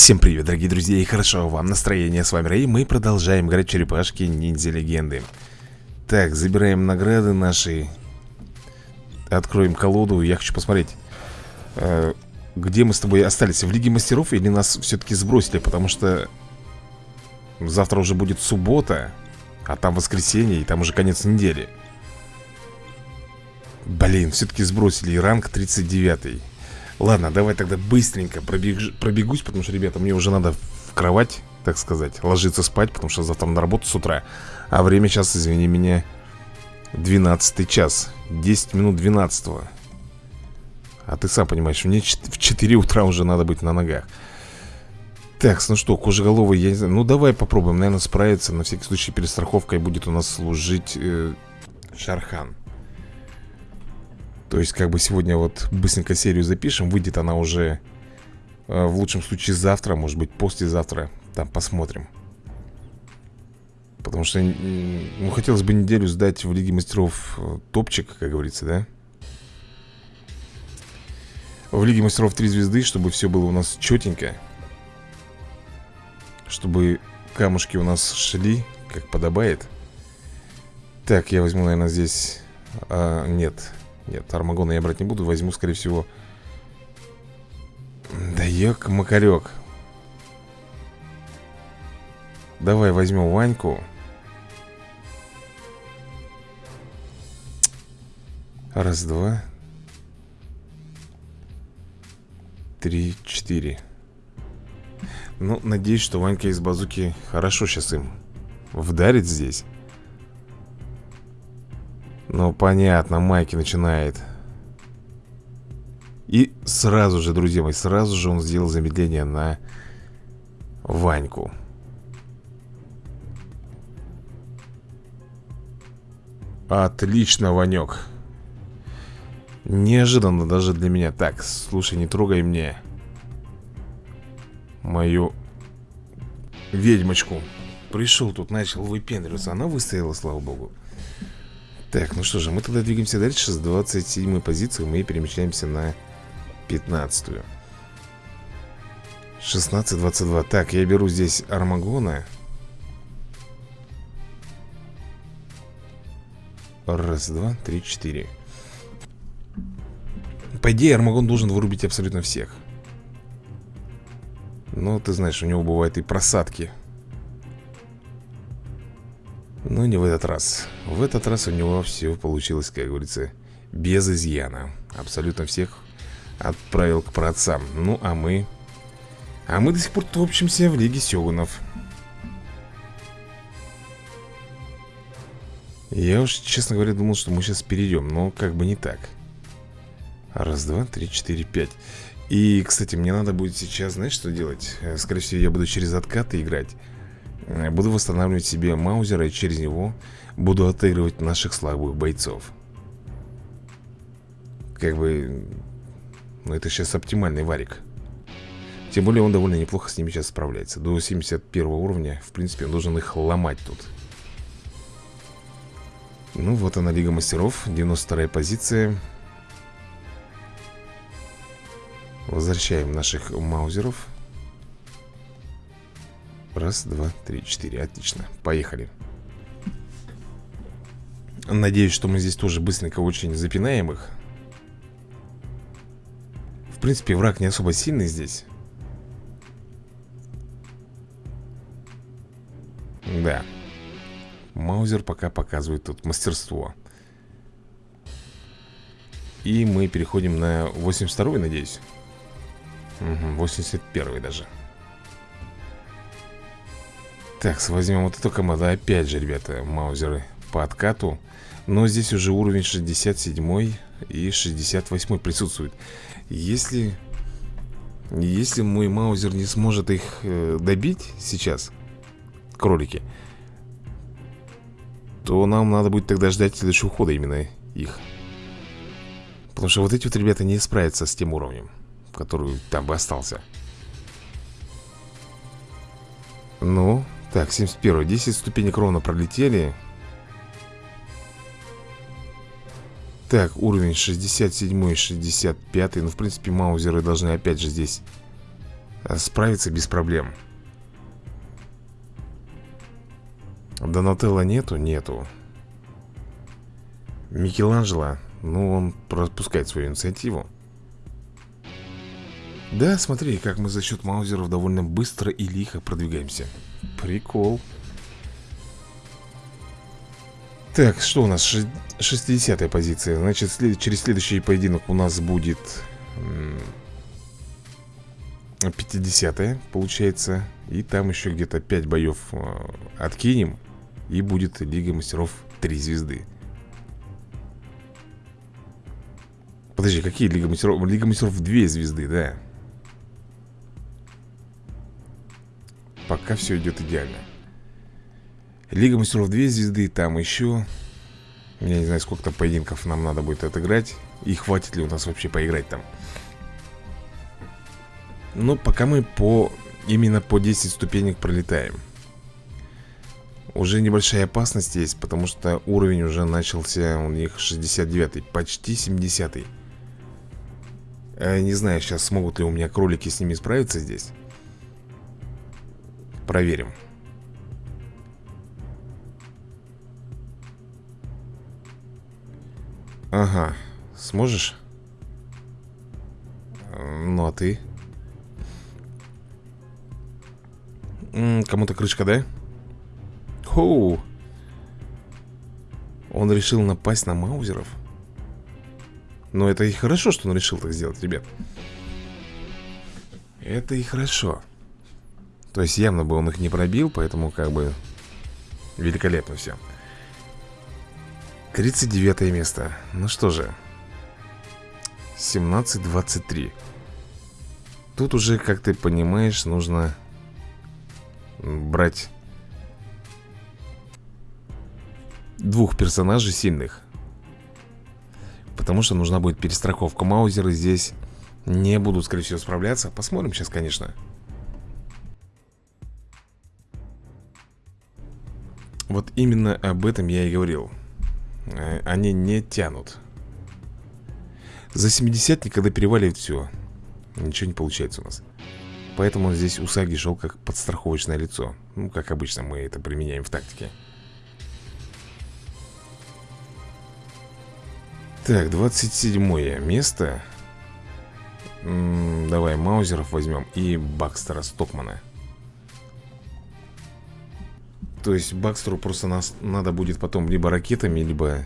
Всем привет, дорогие друзья, и хорошо вам настроение. С вами Рэй, мы продолжаем играть черепашки ниндзя легенды. Так, забираем награды наши. Откроем колоду. Я хочу посмотреть, э, где мы с тобой остались. В Лиге Мастеров или нас все-таки сбросили, потому что завтра уже будет суббота, а там воскресенье, и там уже конец недели. Блин, все-таки сбросили. И ранг 39. Ладно, давай тогда быстренько пробег... пробегусь, потому что, ребята, мне уже надо в кровать, так сказать, ложиться спать, потому что завтра на работу с утра. А время сейчас, извини меня, 12 час. 10 минут 12 -го. А ты сам понимаешь, мне в 4 утра уже надо быть на ногах. Так, ну что, кожеголовый, я не знаю. Ну, давай попробуем, наверное, справиться. На всякий случай перестраховкой будет у нас служить э, Шархан. То есть, как бы сегодня вот быстренько серию запишем Выйдет она уже э, в лучшем случае завтра Может быть послезавтра Там посмотрим. Потому что, ну, хотелось бы неделю сдать в Лиге Мастеров э, топчик, как говорится, да? В Лиге Мастеров 3 звезды, чтобы все было у нас четенько Чтобы камушки у нас шли, как подобает. Так, я возьму, наверное, здесь... А, нет, нет, Армагона я брать не буду Возьму, скорее всего. Да ёк-макарёк Давай возьмем Ваньку. Раз, два. Три, четыре. Ну, надеюсь, что Ванька из базуки Хорошо сейчас им Вдарит здесь ну, понятно, Майки начинает. И сразу же, друзья мои, сразу же он сделал замедление на Ваньку. Отлично, Ванек. Неожиданно даже для меня. Так, слушай, не трогай мне Мою ведьмочку. Пришел тут, начал выпендриваться. Она выстояла, слава богу так, ну что же, мы тогда двигаемся дальше. С 27 позиции мы перемещаемся на 15 -ю. 16-22 Так, я беру здесь Армагона. Раз, два, три, четыре. По идее, Армагон должен вырубить абсолютно всех. Но ты знаешь, у него бывают и просадки но не в этот раз. В этот раз у него все получилось, как говорится, без изъяна. Абсолютно всех отправил к праотцам. Ну, а мы... А мы до сих пор топчемся в Лиге Сёгунов. Я уж, честно говоря, думал, что мы сейчас перейдем Но как бы не так. Раз, два, три, четыре, пять. И, кстати, мне надо будет сейчас, знаешь, что делать? Э, скорее всего, я буду через откаты играть буду восстанавливать себе маузера и через него буду отыгрывать наших слабых бойцов. Как бы... Ну, это сейчас оптимальный варик. Тем более он довольно неплохо с ними сейчас справляется. До 71 уровня, в принципе, он должен их ломать тут. Ну, вот она, Лига Мастеров, 92 позиция. Возвращаем наших маузеров. Раз, два, три, четыре. Отлично. Поехали. Надеюсь, что мы здесь тоже быстренько очень запинаем их. В принципе, враг не особо сильный здесь. Да. Маузер пока показывает тут мастерство. И мы переходим на 82 надеюсь. Угу, 81 даже. Так, возьмем вот эту команду. Опять же, ребята, маузеры по откату. Но здесь уже уровень 67 и 68 присутствует. Если... Если мой маузер не сможет их э, добить сейчас Кролики То нам надо будет тогда ждать следующего хода именно их. Потому что вот эти вот ребята не справятся с тем уровнем Который там бы остался. Ну, так, 71 10 ступенек ровно пролетели. Так, уровень 67 и 65 Ну, в принципе, маузеры должны опять же здесь Справиться без проблем. Донателла нету? Нету. Микеланджело? Ну, он пропускает свою инициативу. Да, смотри, как мы за счет маузеров довольно быстро и лихо продвигаемся Прикол. Так, что у нас? 60-я позиция. Значит, след... через следующий поединок у нас будет 50-я, получается. И там еще где-то 5 боев э, откинем И будет Лига Мастеров 3 звезды. Подожди, какие Лига Мастеров? Лига Мастеров 2 звезды, да Пока все идет идеально. Лига Мастеров 2 звезды Там еще Я не знаю, сколько там поединков нам надо будет отыграть. И хватит ли у нас вообще поиграть там. Но пока мы по именно по 10 ступенек пролетаем. Уже небольшая опасность есть Потому что уровень уже начался у них 69 Почти 70 -й. Э, Не знаю сейчас смогут ли у меня кролики с ними справиться здесь Проверим Ага, сможешь? Ну а ты? Кому-то крышка, да? Хоу Он решил напасть на маузеров Но это и хорошо, что он решил так сделать, ребят Это и хорошо То есть явно бы он их не пробил Поэтому как бы Великолепно все 39 место Ну что же 17-23 Тут уже, как ты понимаешь, нужно брать двух персонажей сильных. Потому что нужна будет перестраховка. Маузеры здесь не будут, скорее всего, справляться. Посмотрим сейчас, конечно. Вот именно об этом я и говорил. Э, они не тянут. За 70 никогда переваливает все. Ничего не получается у нас. Поэтому здесь Усаги шел как подстраховочное лицо Ну, как обычно мы это применяем в тактике Так, 27 место М -м, Давай Маузеров возьмем И Бакстера Стокмана То есть Бакстеру просто нас надо будет потом Либо ракетами, либо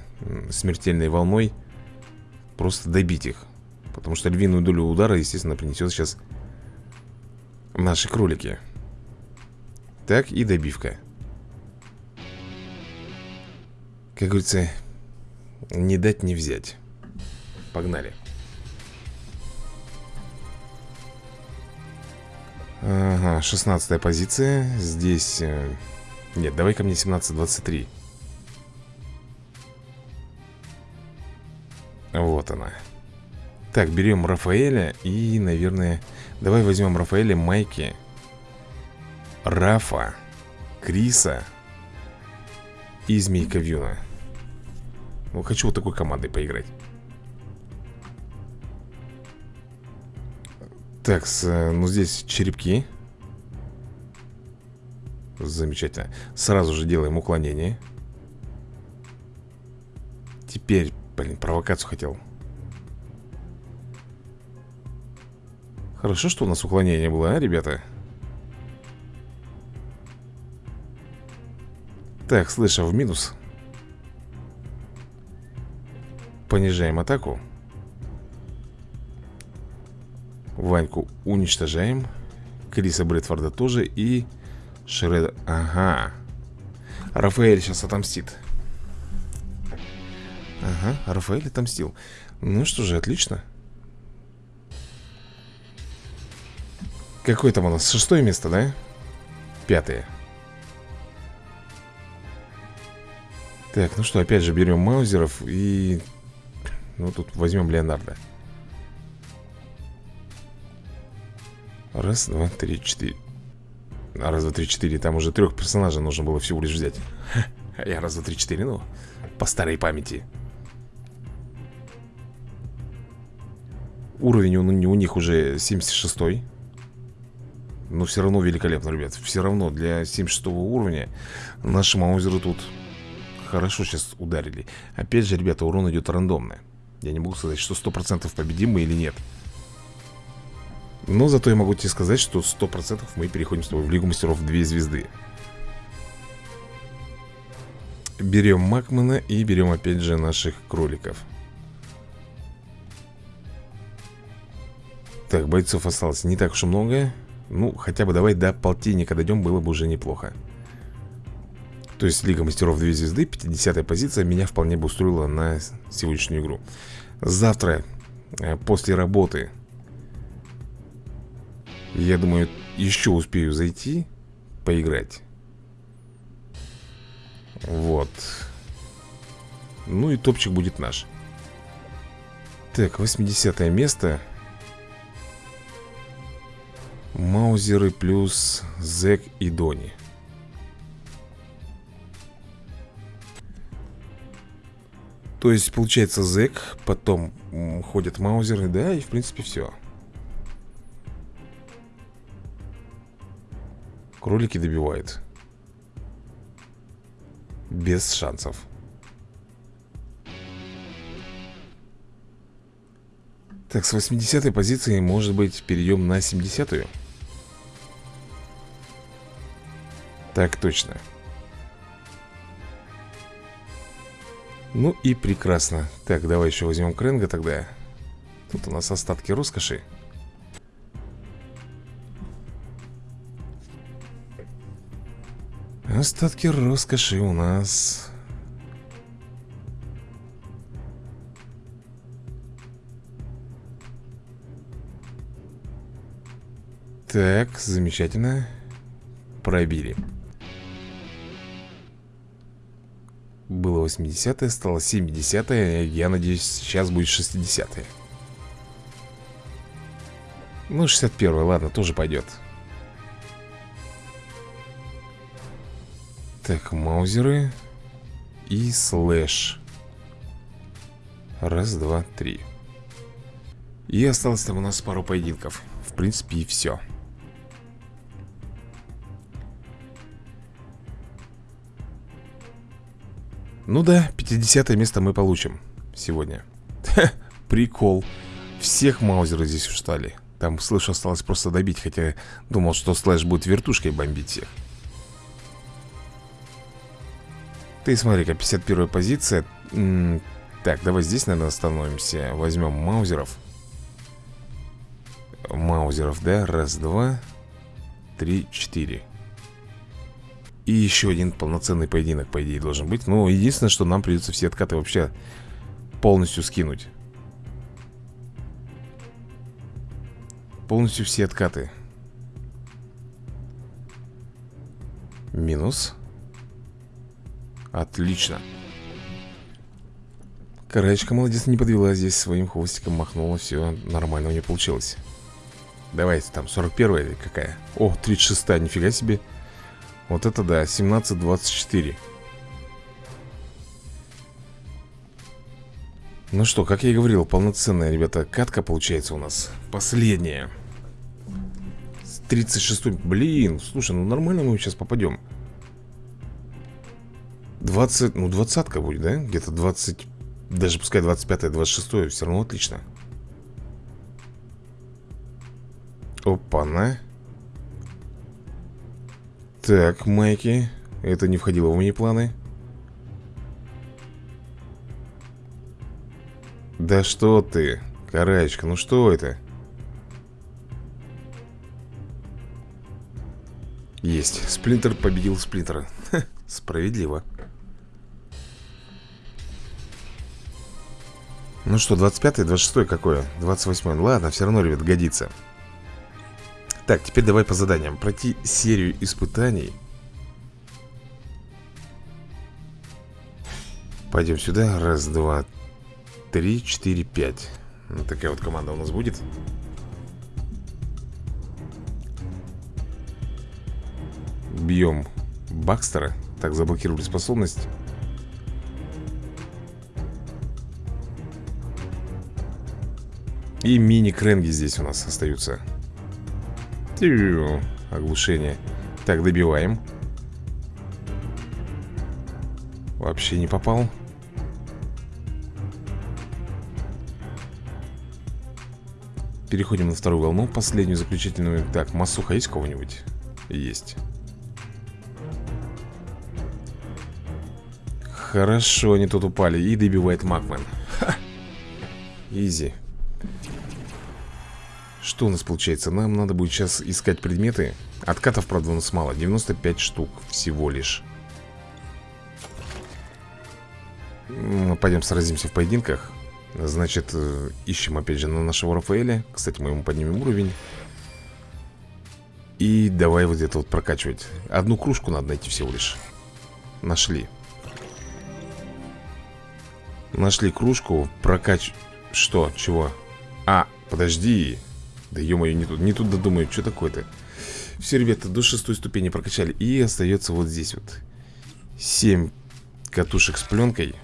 смертельной волной Просто добить их. Потому что львиную долю удара, естественно, принесет сейчас Наши кролики. Так, и добивка. Как говорится Не дать не взять. Погнали. Ага, 16 позиция. Здесь... Э, нет, давай ко мне 17-23 Вот она. Так, берем Рафаэля И, наверное Давай возьмем Рафаэля, Майки Рафа Криса И Змейка Вьюна. Ну, хочу вот такой командой поиграть. Так, ну здесь черепки Замечательно. Сразу же делаем уклонение. Теперь, блин, провокацию хотел. Хорошо, что у нас уклонение было, а, ребята? Так, слыша в минус? Понижаем атаку. Ваньку уничтожаем. Криса Брэдфорда тоже. И Шреда... Ага. Рафаэль сейчас отомстит. Ага, Рафаэль отомстил. Ну что же, отлично. Какое там у нас? Шестое место, да? Пятое. Так, ну что, опять же берем маузеров и... Ну, тут возьмем Леонардо. Раз, два, три, четыре Раз, два, три, четыре Там уже трех персонажей нужно было всего лишь взять. Я раз, два, три, четыре, ну По старой памяти. Уровень у, у них уже 76-й Но все равно великолепно, ребят. Все равно для 76 уровня Наши маузеры тут хорошо сейчас ударили. Опять же, ребята, урон идет рандомно Я не могу сказать, что 100% победим мы или нет Но зато я могу тебе сказать, что 100% мы переходим с тобой в Лигу Мастеров 2 звезды. Берем Макмана и берем опять же наших кроликов. Так, бойцов осталось не так уж и много. Ну, хотя бы давай до полтинника дойдем, было бы уже неплохо. То есть Лига Мастеров 2 звезды, 50 позиция Меня вполне бы устроила на сегодняшнюю игру. Завтра, э, после работы Я думаю, еще успею зайти Поиграть. Вот. Ну и топчик будет наш. Так, 80 место. Маузеры плюс Зек и Дони. То есть получается Зек, потом ходят Маузеры, да, и в принципе все Кролики добивают без шансов. Так, с 80 позиции, может быть, перейдем на 70-ю? Так точно. Ну и прекрасно. Так, давай еще возьмем Кренга тогда. Тут у нас остатки роскоши Остатки роскоши у нас Так, замечательно Пробили Было 80 стало 70 -е. Я надеюсь, сейчас будет 60 -е. Ну, 61 ладно, тоже пойдет Так, маузеры И слэш. Раз, два, три. И осталось там у нас пару поединков. В принципе и все Ну да, 50 место мы получим Сегодня. Прикол. Всех маузеры здесь устали. Там, слышу, осталось просто добить Хотя думал, что слэш будет вертушкой бомбить всех Ты смотри-ка, 51 позиция. Так, давай здесь, наверное, остановимся. Возьмем маузеров. Маузеров, да? Раз, два Три, четыре. И еще один полноценный поединок, по идее, должен быть. Ну, единственное, что нам придется все откаты вообще Полностью скинуть. Полностью все откаты. Минус Отлично. Караечка молодец не подвела здесь Своим хвостиком махнула Все нормально у нее получилось. Давайте там 41 или какая? О, 36 нифига себе. Вот это да, 17-24 Ну что, как я и говорил, полноценная, ребята, катка получается у нас Последняя. 36 Блин, слушай, ну нормально мы сейчас попадем 20, ну двадцатка будет, да? Где-то 20, даже пускай 25 26 все равно отлично. Опа-на. Так, майки Это не входило в мои планы. Да что ты, караечка, ну что это? Есть, Сплинтер победил Сплинтера. Справедливо Ну что, 25-й, 26-й какое? 28-й, ладно, все равно, ребят, годится. Так, теперь давай по заданиям. Пройти серию испытаний. Пойдем сюда, раз, два, три, четыре, пять. Вот Такая вот команда у нас будет. Бьем Бакстера. Так, заблокировали способность И мини-кренги здесь у нас остаются. Оглушение. Так, добиваем. Вообще не попал. Переходим на вторую волну, последнюю заключительную. Так, массуха есть кого-нибудь? Есть. Хорошо, они тут упали. И добивает Макмен. Ха! Изи Что у нас получается? Нам надо будет сейчас искать предметы. Откатов, правда, у нас мало. 95 штук всего лишь. Пойдем сразимся в поединках. Значит, э, ищем опять же на нашего Рафаэля. Кстати, мы ему поднимем уровень. И давай вот это вот прокачивать. Одну кружку надо найти всего лишь. Нашли. Нашли кружку. Прокач... Что? Чего? А, подожди Да ё-моё, не тут, не тут додумаю Что такое-то? Все, ребята, до шестой ступени прокачали И остается вот здесь вот Семь катушек с пленкой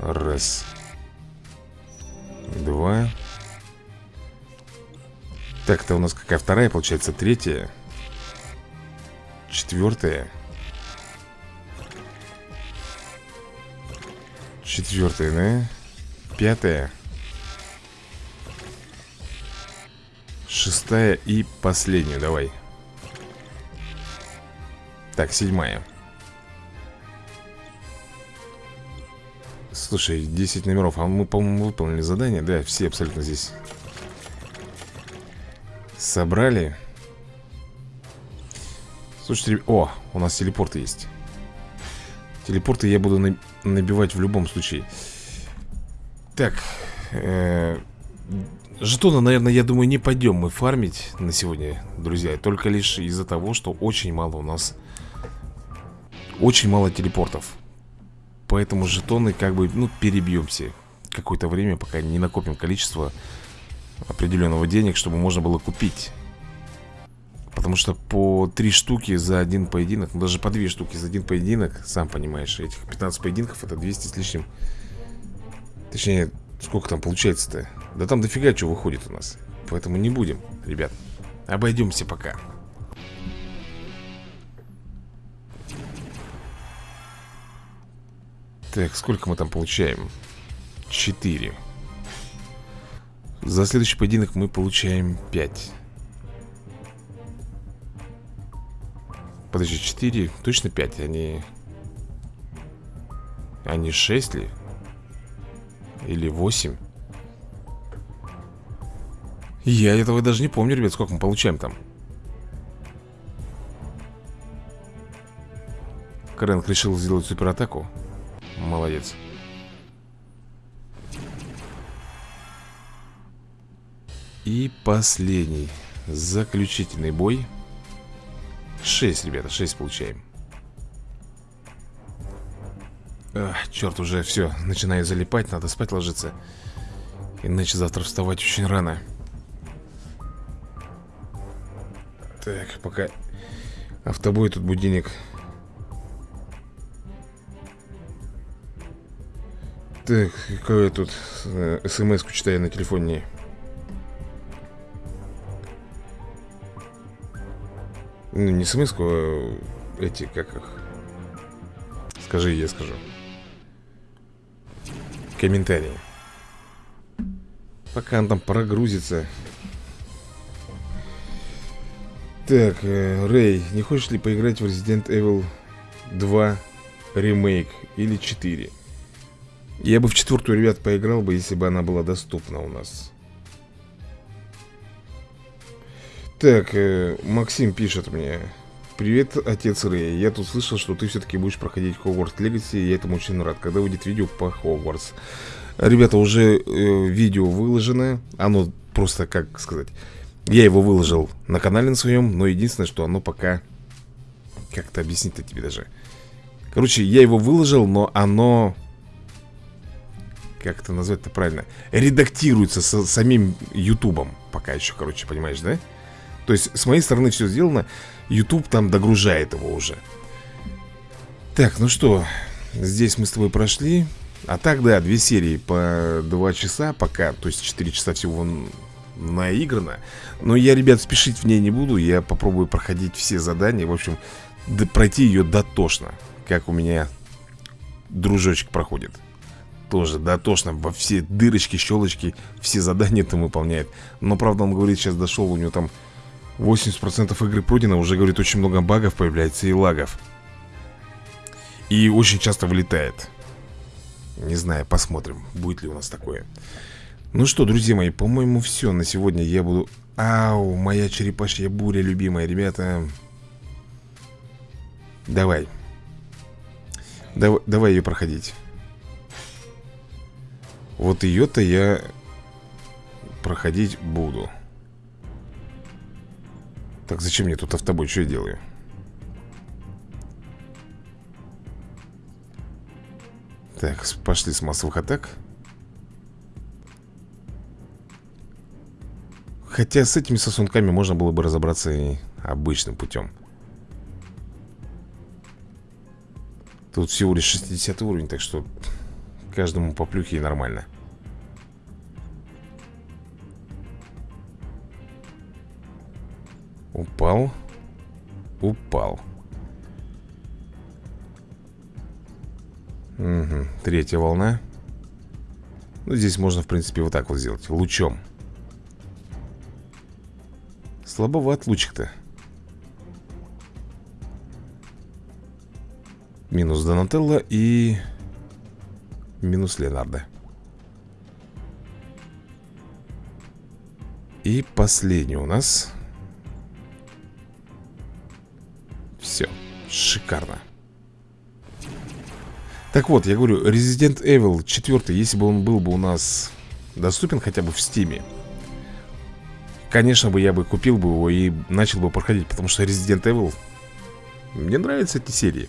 Раз Два. Так, это у нас какая вторая, получается, третья. Четвертая. Четвертая, да? Пятая. Шестая и последняя, давай. Так, седьмая. Слушай, 10 номеров А мы, по-моему, выполнили задание Да, все абсолютно здесь Собрали Слушайте, о, у нас телепорты есть Телепорты я буду набивать в любом случае Так э Жетона, наверное, я думаю, не пойдем мы фармить на сегодня, друзья. Только лишь из-за того, что очень мало у нас Очень мало телепортов. Поэтому жетоны как бы, ну, перебьемся Какое-то время, пока не накопим количество определенного денег, чтобы можно было купить. Потому что по три штуки за один поединок Ну даже по две штуки за один поединок Сам понимаешь, этих 15 поединков это 200 с лишним Точнее, сколько там получается-то? Да там дофига что выходит у нас. Поэтому не будем, ребят. Обойдемся пока. Так, сколько мы там получаем? 4 За следующий поединок мы получаем 5 Подожди, 4, точно 5, они... Они 6 ли? Или 8? Я этого даже не помню, ребят, сколько мы получаем там Крэнк решил сделать суператаку Молодец. И последний Заключительный бой 6, ребята, 6 получаем Ах, Черт, уже все, начинаю залипать Надо спать ложиться. Иначе завтра вставать очень рано. Так, пока Автобой тут будильник. Так, какое тут э, смс-ку читаю на телефоне? Ну, не смс-ку, а эти, как их? Скажи, я скажу Комментарии Пока он там прогрузится Так, э, Рэй, не хочешь ли поиграть в Resident Evil 2 ремейк или 4? Я бы в четвертую, ребят, поиграл бы, если бы она была доступна у нас. Так, э, Максим пишет мне. Привет, отец Рэй. Я тут слышал, что ты все-таки будешь проходить Хогвартс Легаси, и я этому очень рад. Когда выйдет видео по Хогвартс? Ребята, уже э, видео выложено. Оно просто, как сказать... Я его выложил на канале на своем, но единственное, что оно пока... Как-то объяснить-то тебе даже. Короче, я его выложил, но оно как это назвать-то правильно, редактируется с самим Ютубом пока еще, короче, понимаешь, да? То есть с моей стороны все сделано, YouTube там догружает его уже. Так, ну что, здесь мы с тобой прошли. А так, да, две серии по два часа пока, то есть 4 часа всего наиграна Но я, ребят, спешить в ней не буду Я попробую проходить все задания В общем, пройти ее дотошно Как у меня дружочек проходит Тоже дотошно Во все дырочки, щелочки Все задания там выполняет Но, правда, он говорит, сейчас дошел У него там 80% игры пройдено Уже, говорит, очень много багов появляется и лагов. И очень часто вылетает. Не знаю, посмотрим Будет ли у нас такое. Ну что, друзья мои, по-моему, все На сегодня я буду... Ау, моя черепашья буря, любимая, ребята. Давай. Давай, давай ее проходить. Вот ее-то я проходить буду Так, зачем мне тут автобой? Что я делаю? Так, пошли с массовых атак Хотя с этими сосунками можно было бы разобраться и обычным путем Тут всего лишь 60 уровень, так что каждому по плюхе и нормально. Упал. Упал. Угу. Третья волна. Ну, здесь можно, в принципе, вот так вот сделать. Лучом. Слабоват лучик-то. Минус Донателло и минус Леонардо. И последний у нас. Шикарно. Так вот, я говорю, Resident Evil 4, если бы он был бы у нас доступен хотя бы в Стиме, конечно бы я бы купил бы его и начал бы проходить, потому что Resident Evil мне нравятся эти серии.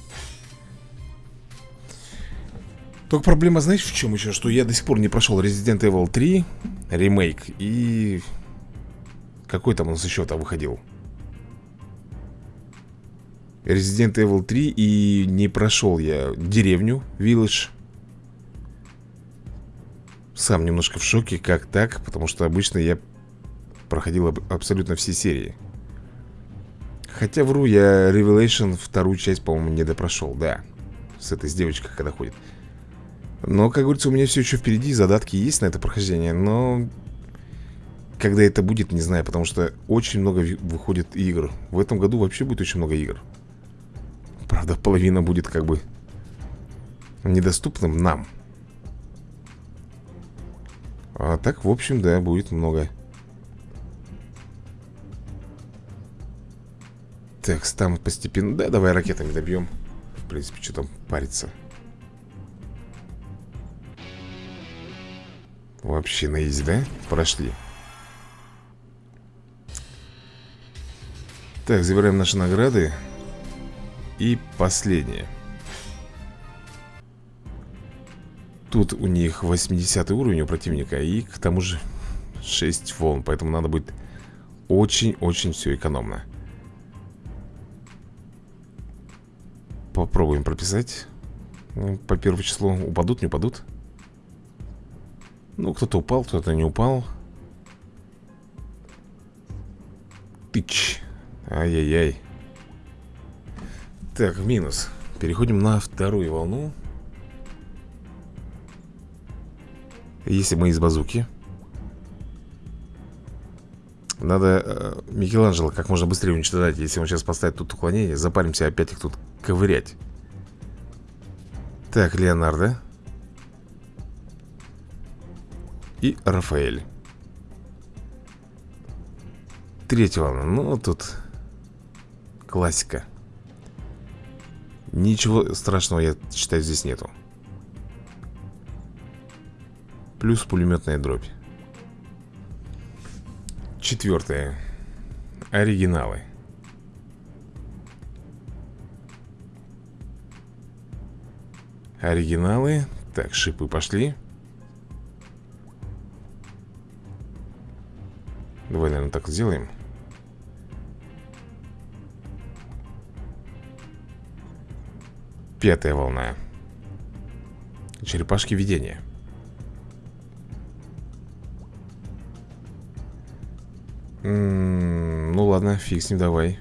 Только проблема, знаешь, в чем еще? Что я до сих пор не прошел Resident Evil 3 ремейк и... Какой там у нас еще там выходил? Resident Evil 3 и не прошел я деревню, Village. Сам немножко в шоке, как так, потому что обычно я проходил абсолютно все серии. Хотя вру, я Revelation вторую часть, по-моему, не допрошел, да. С этой с девочкой, когда ходит. Но, как говорится, у меня все еще впереди Задатки есть на это прохождение Но когда это будет, не знаю Потому что очень много выходит игр В этом году вообще будет очень много игр Правда, половина будет как бы Недоступным нам. А так, в общем, да, будет много. Так, там постепенно Да, давай ракетами добьем. В принципе, что там париться. Вообще на изи, да? Прошли. Так, забираем наши награды И последнее. Тут у них 80 уровень у противника И к тому же 6 волн Поэтому надо будет очень-очень все экономно. Попробуем прописать. По первому числу Упадут, не упадут? Ну, кто-то упал, кто-то не упал. Тыч. Ай-яй-яй Так, минус Переходим на вторую волну Если мы из базуки Надо э, Микеланджело как можно быстрее уничтожать Если он сейчас поставит тут уклонение Запаримся опять их тут ковырять Так, Леонардо и Рафаэль. Третья волна. Ну, тут классика. Ничего страшного, я считаю, здесь нету. Плюс пулеметная дробь. Четвертое. Оригиналы. Оригиналы. Так, шипы пошли. Давай, наверное, так сделаем Пятая волна. Черепашки видения. М -м, Ну ладно, фиг с ним, давай.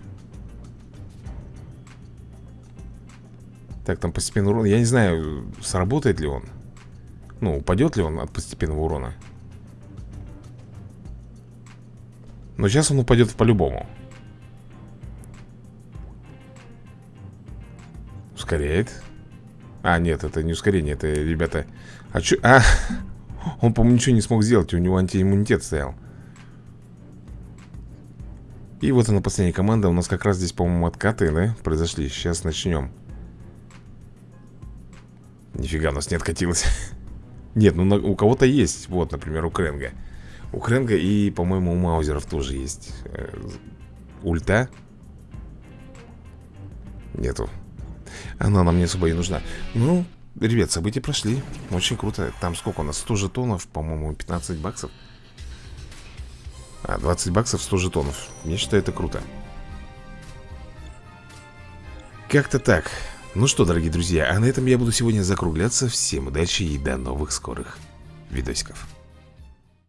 Так, там постепенный урон. Я не знаю, сработает ли он. Ну, упадет ли он от постепенного урона. Но сейчас он упадет по-любому Ускоряет. А, нет, это не ускорение Это, ребята А, чё? а Он, по-моему, ничего не смог сделать У него антииммунитет стоял. И вот она, последняя команда У нас как раз здесь, по-моему, откаты, да? Произошли. Сейчас начнем. Нифига у нас не откатилось. Нет, ну у кого-то есть Вот, например, у Кренга. У Кренга и, по-моему, у Маузеров тоже есть э, Ульта. Нету Она нам не особо и нужна. Ну, ребят, события прошли. Очень круто. Там сколько у нас? 100 жетонов, по-моему, 15 баксов. А, 20 баксов, 100 жетонов. Я считаю, это круто. Как-то так. Ну что, дорогие друзья, а на этом я буду сегодня закругляться. Всем удачи и до новых скорых видосиков